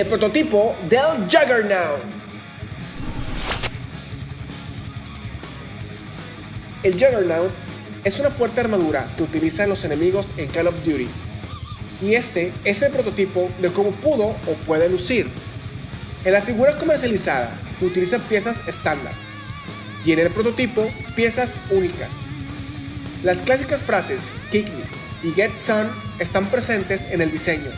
el prototipo del Juggernaut. El Juggernaut es una fuerte armadura que utilizan los enemigos en Call of Duty. Y este es el prototipo de cómo pudo o puede lucir. En la figura comercializada utiliza piezas estándar y en el prototipo piezas únicas. Las clásicas frases Kick Me y Get Sun están presentes en el diseño.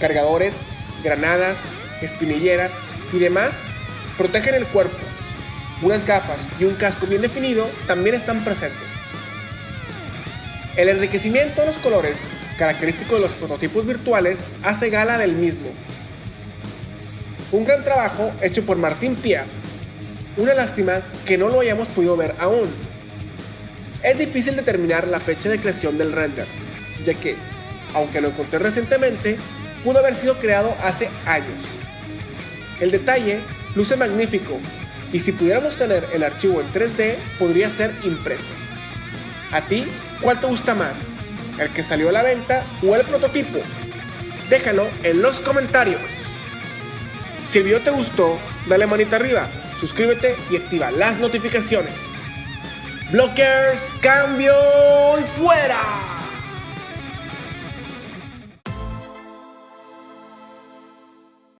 Cargadores, granadas, espinilleras y demás protegen el cuerpo. Unas gafas y un casco bien definido también están presentes. El enriquecimiento de los colores, característico de los prototipos virtuales, hace gala del mismo. Un gran trabajo hecho por Martín Pia. Una lástima que no lo hayamos podido ver aún. Es difícil determinar la fecha de creación del render, ya que, aunque lo encontré recientemente, pudo haber sido creado hace años. El detalle luce magnífico y si pudiéramos tener el archivo en 3D podría ser impreso. ¿A ti cuál te gusta más? ¿El que salió a la venta o el prototipo? Déjalo en los comentarios. Si el video te gustó, dale manita arriba, suscríbete y activa las notificaciones. Blockers, cambio y fuera.